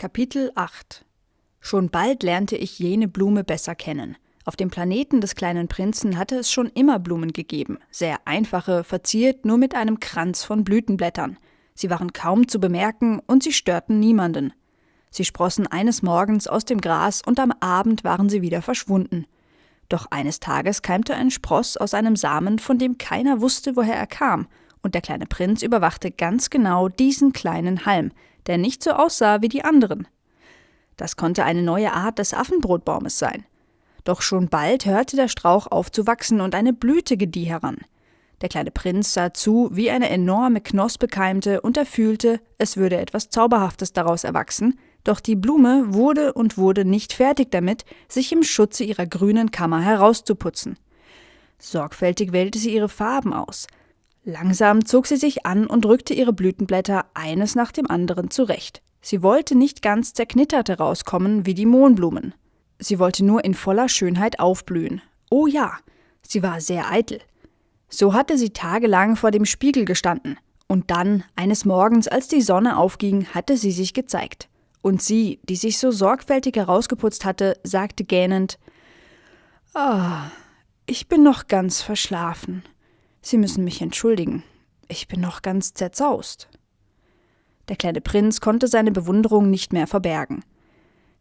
Kapitel 8 Schon bald lernte ich jene Blume besser kennen. Auf dem Planeten des kleinen Prinzen hatte es schon immer Blumen gegeben, sehr einfache, verziert nur mit einem Kranz von Blütenblättern. Sie waren kaum zu bemerken und sie störten niemanden. Sie sprossen eines Morgens aus dem Gras und am Abend waren sie wieder verschwunden. Doch eines Tages keimte ein Spross aus einem Samen, von dem keiner wusste, woher er kam, und der kleine Prinz überwachte ganz genau diesen kleinen Halm, der nicht so aussah wie die anderen. Das konnte eine neue Art des Affenbrotbaumes sein. Doch schon bald hörte der Strauch auf zu wachsen und eine Blüte gedieh heran. Der kleine Prinz sah zu, wie eine enorme Knospe keimte, und er fühlte, es würde etwas Zauberhaftes daraus erwachsen, doch die Blume wurde und wurde nicht fertig damit, sich im Schutze ihrer grünen Kammer herauszuputzen. Sorgfältig wählte sie ihre Farben aus. Langsam zog sie sich an und rückte ihre Blütenblätter eines nach dem anderen zurecht. Sie wollte nicht ganz zerknittert herauskommen wie die Mohnblumen. Sie wollte nur in voller Schönheit aufblühen. Oh ja, sie war sehr eitel. So hatte sie tagelang vor dem Spiegel gestanden. Und dann, eines Morgens, als die Sonne aufging, hatte sie sich gezeigt. Und sie, die sich so sorgfältig herausgeputzt hatte, sagte gähnend Ah, ich bin noch ganz verschlafen. Sie müssen mich entschuldigen. Ich bin noch ganz zerzaust. Der kleine Prinz konnte seine Bewunderung nicht mehr verbergen.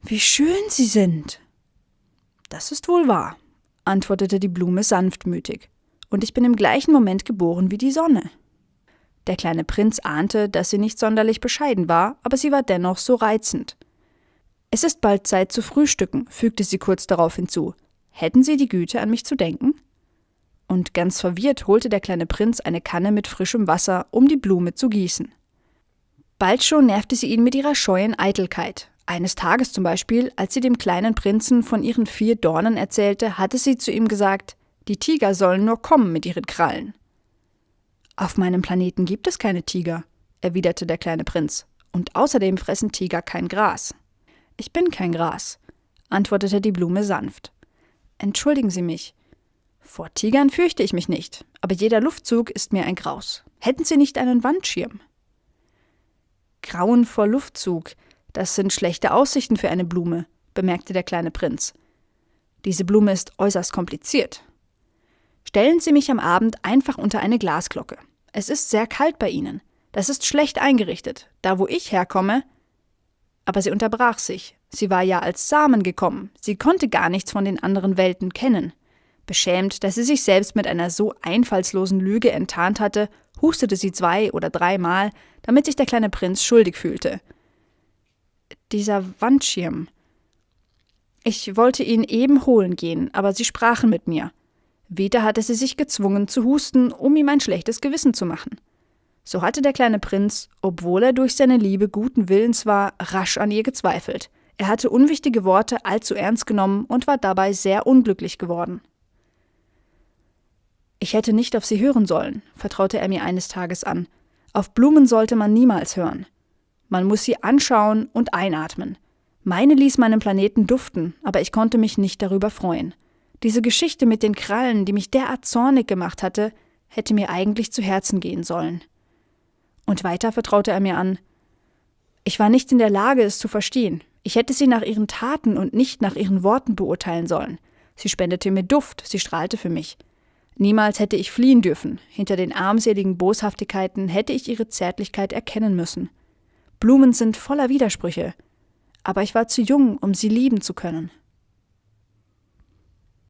Wie schön Sie sind. Das ist wohl wahr, antwortete die Blume sanftmütig. Und ich bin im gleichen Moment geboren wie die Sonne. Der kleine Prinz ahnte, dass sie nicht sonderlich bescheiden war, aber sie war dennoch so reizend. Es ist bald Zeit zu frühstücken, fügte sie kurz darauf hinzu. Hätten Sie die Güte, an mich zu denken? Und ganz verwirrt holte der kleine Prinz eine Kanne mit frischem Wasser, um die Blume zu gießen. Bald schon nervte sie ihn mit ihrer scheuen Eitelkeit. Eines Tages zum Beispiel, als sie dem kleinen Prinzen von ihren vier Dornen erzählte, hatte sie zu ihm gesagt, die Tiger sollen nur kommen mit ihren Krallen. Auf meinem Planeten gibt es keine Tiger, erwiderte der kleine Prinz, und außerdem fressen Tiger kein Gras. Ich bin kein Gras, antwortete die Blume sanft. Entschuldigen Sie mich, vor Tigern fürchte ich mich nicht, aber jeder Luftzug ist mir ein Graus. Hätten Sie nicht einen Wandschirm? Grauen vor Luftzug, das sind schlechte Aussichten für eine Blume, bemerkte der kleine Prinz. Diese Blume ist äußerst kompliziert. Stellen Sie mich am Abend einfach unter eine Glasglocke. Es ist sehr kalt bei Ihnen. Das ist schlecht eingerichtet. Da, wo ich herkomme. Aber sie unterbrach sich. Sie war ja als Samen gekommen. Sie konnte gar nichts von den anderen Welten kennen. Beschämt, dass sie sich selbst mit einer so einfallslosen Lüge enttarnt hatte, hustete sie zwei oder dreimal, damit sich der kleine Prinz schuldig fühlte. Dieser Wandschirm. Ich wollte ihn eben holen gehen, aber sie sprachen mit mir. Wieder hatte sie sich gezwungen zu husten, um ihm ein schlechtes Gewissen zu machen. So hatte der kleine Prinz, obwohl er durch seine Liebe guten Willens war, rasch an ihr gezweifelt. Er hatte unwichtige Worte allzu ernst genommen und war dabei sehr unglücklich geworden. Ich hätte nicht auf sie hören sollen, vertraute er mir eines Tages an. Auf Blumen sollte man niemals hören. Man muss sie anschauen und einatmen. Meine ließ meinen Planeten duften, aber ich konnte mich nicht darüber freuen. Diese Geschichte mit den Krallen, die mich derart zornig gemacht hatte, hätte mir eigentlich zu Herzen gehen sollen. Und weiter vertraute er mir an. Ich war nicht in der Lage, es zu verstehen. Ich hätte sie nach ihren Taten und nicht nach ihren Worten beurteilen sollen. Sie spendete mir Duft, sie strahlte für mich. Niemals hätte ich fliehen dürfen. Hinter den armseligen Boshaftigkeiten hätte ich ihre Zärtlichkeit erkennen müssen. Blumen sind voller Widersprüche. Aber ich war zu jung, um sie lieben zu können.